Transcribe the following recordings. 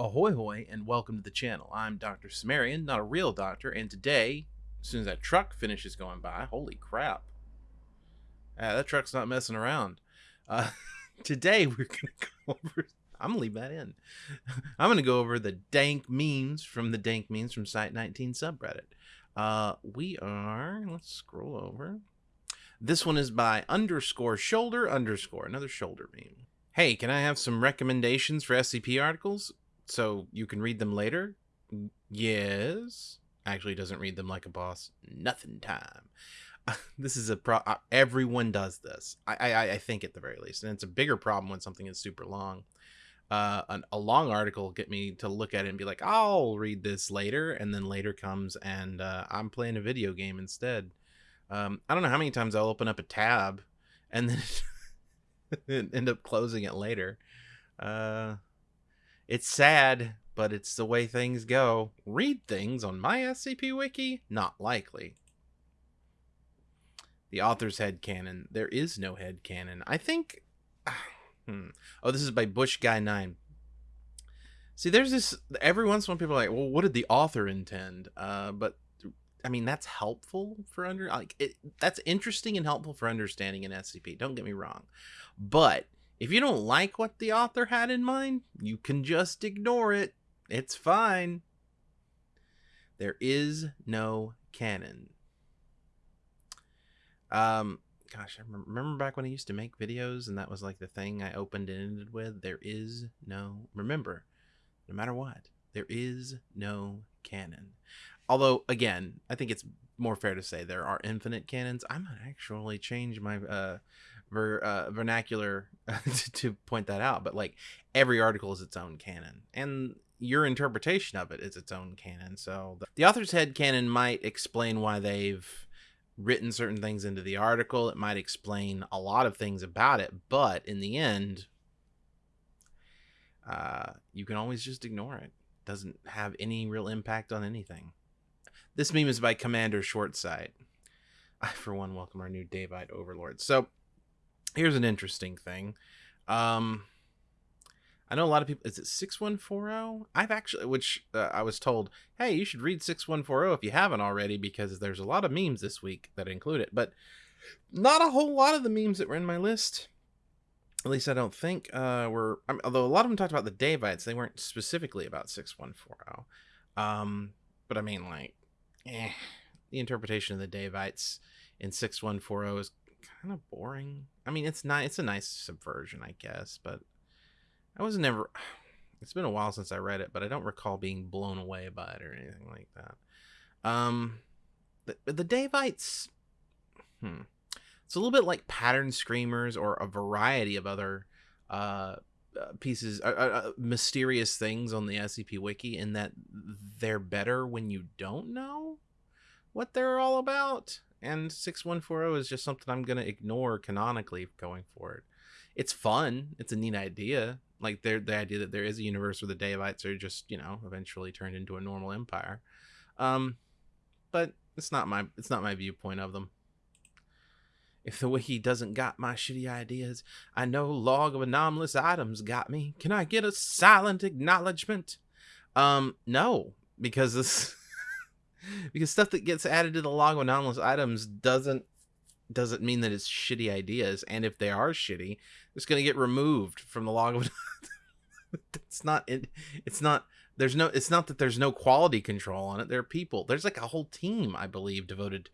Ahoy hoy and welcome to the channel. I'm Dr. Sumerian, not a real doctor, and today, as soon as that truck finishes going by, holy crap. Ah, that truck's not messing around. Uh, today we're gonna go over I'm gonna leave that in. I'm gonna go over the dank memes from the dank memes from Site 19 subreddit. Uh, we are let's scroll over. This one is by underscore shoulder underscore another shoulder meme. Hey, can I have some recommendations for SCP articles? So you can read them later? Yes. Actually, doesn't read them like a boss. Nothing time. this is a pro. Uh, everyone does this. I, I I think at the very least, and it's a bigger problem when something is super long. Uh, an, a long article get me to look at it and be like, I'll read this later, and then later comes and uh, I'm playing a video game instead. Um, I don't know how many times I'll open up a tab and then end up closing it later. Uh, it's sad, but it's the way things go. Read things on my SCP wiki? Not likely. The author's head canon. There is no head canon. I think. Hmm. Oh, this is by Bush Guy Nine. See, there's this. Every once in a while, people are like, "Well, what did the author intend?" Uh, but I mean, that's helpful for under like it. That's interesting and helpful for understanding an SCP. Don't get me wrong, but if you don't like what the author had in mind, you can just ignore it. It's fine. There is no canon. Um, gosh, I remember back when I used to make videos and that was like the thing I opened and ended with. There is no, remember, no matter what, there is no canon. Although, again, I think it's more fair to say there are infinite canons. I might actually change my uh, ver, uh, vernacular to point that out, but like every article is its own canon, and your interpretation of it is its own canon. So the, the author's head canon might explain why they've written certain things into the article. It might explain a lot of things about it, but in the end, uh, you can always just ignore it. Doesn't have any real impact on anything. This meme is by Commander Shortsight. I, for one, welcome our new Daevite overlord. So, here's an interesting thing. Um, I know a lot of people. Is it six one four zero? I've actually, which uh, I was told, hey, you should read six one four zero if you haven't already, because there's a lot of memes this week that include it. But not a whole lot of the memes that were in my list. At least I don't think uh, were. I mean, although a lot of them talked about the Daevites, they weren't specifically about six one four zero. Um, but I mean, like, eh, the interpretation of the Daevites in six one four zero is kind of boring. I mean, it's not. It's a nice subversion, I guess, but I was never. It's been a while since I read it, but I don't recall being blown away by it or anything like that. Um, the the Daevites. Hmm. It's a little bit like pattern screamers or a variety of other uh, uh pieces, uh, uh, uh mysterious things on the SCP Wiki, in that they're better when you don't know what they're all about and 6140 is just something I'm going to ignore canonically going forward. It's fun. It's a neat idea. Like the idea that there is a universe where the Daevites are just, you know, eventually turned into a normal empire. Um, but it's not my it's not my viewpoint of them. If the wiki doesn't got my shitty ideas, I know log of anomalous items got me. Can I get a silent acknowledgement? Um, no, because this because stuff that gets added to the log of anomalous items doesn't doesn't mean that it's shitty ideas. And if they are shitty it's going to get removed from the log of it's not it, it's not there's no it's not that there's no quality control on it there are people. There's like a whole team i believe devoted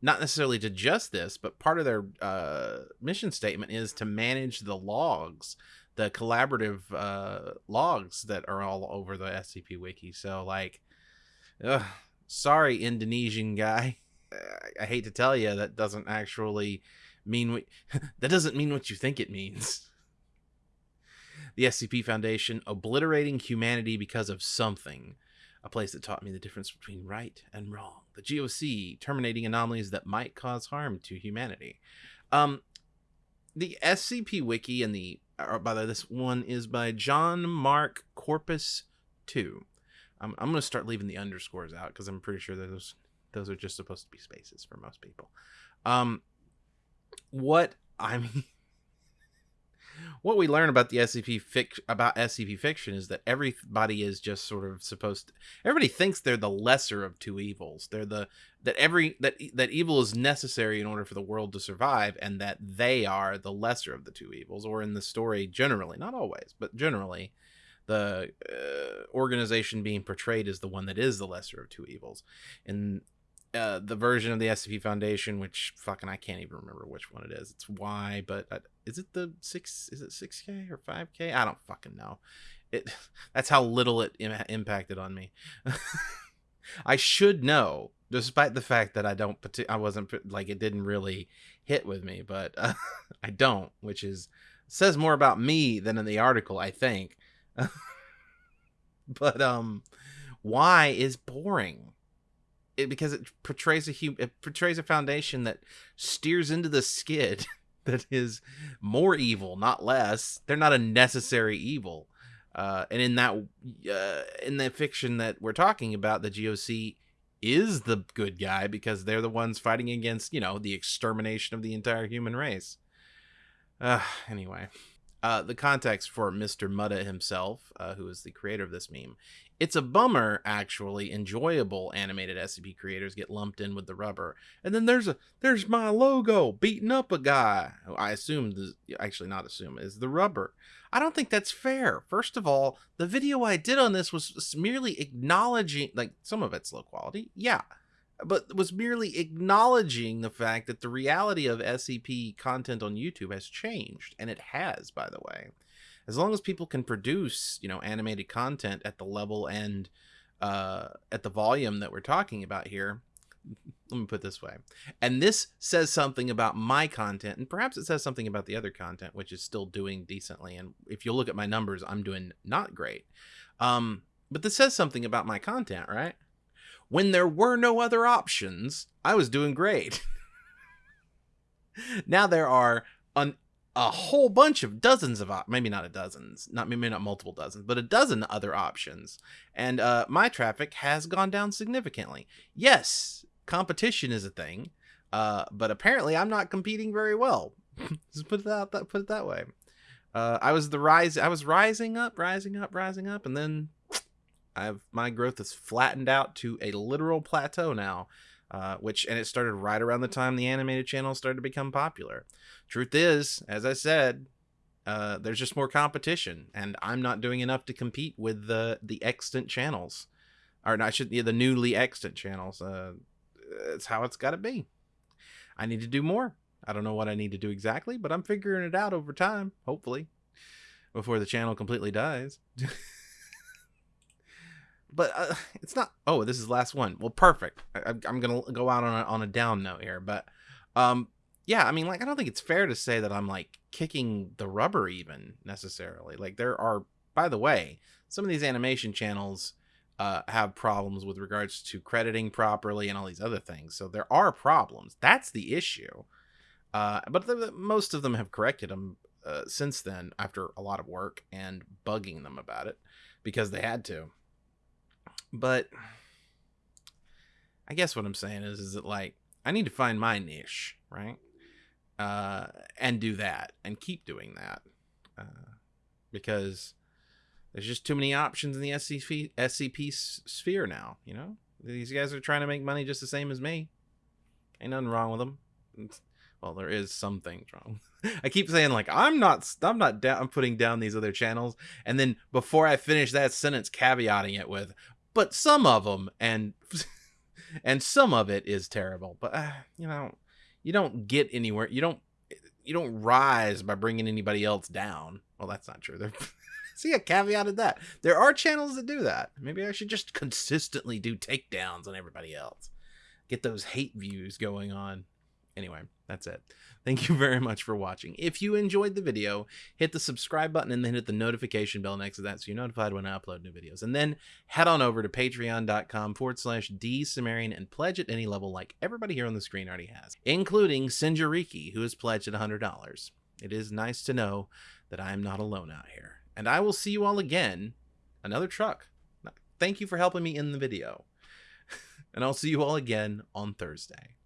not necessarily to just this but part of their uh, mission statement is to manage the logs the collaborative uh, logs that are all over the scp wiki. So like ugh, sorry, Indonesian guy. I, hate to tell you, that doesn't actually mean what that doesn't mean what you think it means. The SCP Foundation obliterating humanity because of something, a place that taught me the difference between right and wrong. The GOC terminating anomalies that might cause harm to humanity. Um, the SCP Wiki and the or by the way, this one is by John Mark Corpus Two. I'm, I'm going to start leaving the underscores out because I'm pretty sure those those are just supposed to be spaces for most people. Um, what I mean, what we learn about the SCP fic- about SCP fiction is that everybody is just sort of supposed to, everybody thinks they're the lesser of two evils. They're the that every that that evil is necessary in order for the world to survive and that they are the lesser of the two evils or in the story generally, not always, but generally the uh, organization being portrayed as the one that is the lesser of two evils. And uh, the version of the SCP Foundation, which fucking I can't even remember which one it is. It's Y, but uh, is it the six? Is it six K or five K? I don't fucking know. It that's how little it Im- impacted on me. I should know, despite the fact that I don't. I wasn't like it didn't really hit with me, but uh, I don't, which is says more about me than in the article, I think. but um, Y is boring it, because it portrays a hum- it portrays a foundation that steers into the skid that is more evil, not less. They're not a necessary evil. Uh, and in that uh, in the fiction that we're talking about, the GOC is the good guy because they're the ones fighting against, you know, the extermination of the entire human race. Uh, anyway, uh, the context for Mr. Mutta himself, uh, who is the creator of this meme, it's a bummer actually enjoyable animated scp creators get lumped in with the rubber. And then there's a there's my logo beating up a guy who i assume the actually not assume is the rubber. I don't think that's fair. First of all the video i did on this was merely acknowledging like some of it's low quality. Yeah but was merely acknowledging the fact that the reality of scp content on youtube has changed and it has by the way. As long as people can produce you know animated content at the level and uh, at the volume that we're talking about here let me put this way and this says something about my content and perhaps it says something about the other content which is still doing decently and if you look at my numbers i'm doing not great um, but this says something about my content right when there were no other options i was doing great. Now there are an a whole bunch of dozens of op- maybe not a dozens not maybe not multiple dozens but a dozen other options. And uh, my traffic has gone down significantly. Yes competition is a thing uh, but apparently i'm not competing very well. Just put it out that put it that way. Uh, i was the rise i was rising up rising up rising up and then i've my growth has flattened out to a literal plateau now uh, which and it started right around the time the animated channel started to become popular. Truth is, as I said, uh, there's just more competition, and I'm not doing enough to compete with the the extant channels, or not I should yeah, the newly extant channels. Uh, it's how it's got to be. I need to do more. I don't know what I need to do exactly, but I'm figuring it out over time, hopefully, before the channel completely dies. but uh, it's not. Oh, this is last one. Well, perfect. I, am gonna go out on a, on a down note here, but um, yeah. I mean, like, I don't think it's fair to say that I'm like kicking the rubber even necessarily. Like, there are, by the way, some of these animation channels uh, have problems with regards to crediting properly and all these other things. So there are problems. That's the issue. Uh, but the, the, most of them have corrected them uh, since then after a lot of work and bugging them about it because they had to but I guess what I'm saying is, is that like I need to find my niche, right? Uh, and do that and keep doing that, uh, because there's just too many options in the SCP SCP sphere now. You know, these guys are trying to make money just the same as me. Ain't nothing wrong with them. Well, there is some things wrong. I keep saying like I'm not I'm not down I'm putting down these other channels and then before I finish that sentence caveating it with but some of them and and some of it is terrible but uh, you know you don't get anywhere you don't you don't rise by bringing anybody else down. Well that's not true. See a caveat of that. There are channels that do that. Maybe i should just consistently do takedowns on everybody else. Get those hate views going on anyway that's it Thank you very much for watching. If you enjoyed the video, hit the subscribe button and then hit the notification bell next to that so you're notified when I upload new videos. And then head on over to patreon.com forward slash dsumerian and pledge at any level like everybody here on the screen already has, including Sinjariki, who has pledged at $100. It is nice to know that I am not alone out here. And I will see you all again. Another truck. Thank you for helping me in the video. and I'll see you all again on Thursday.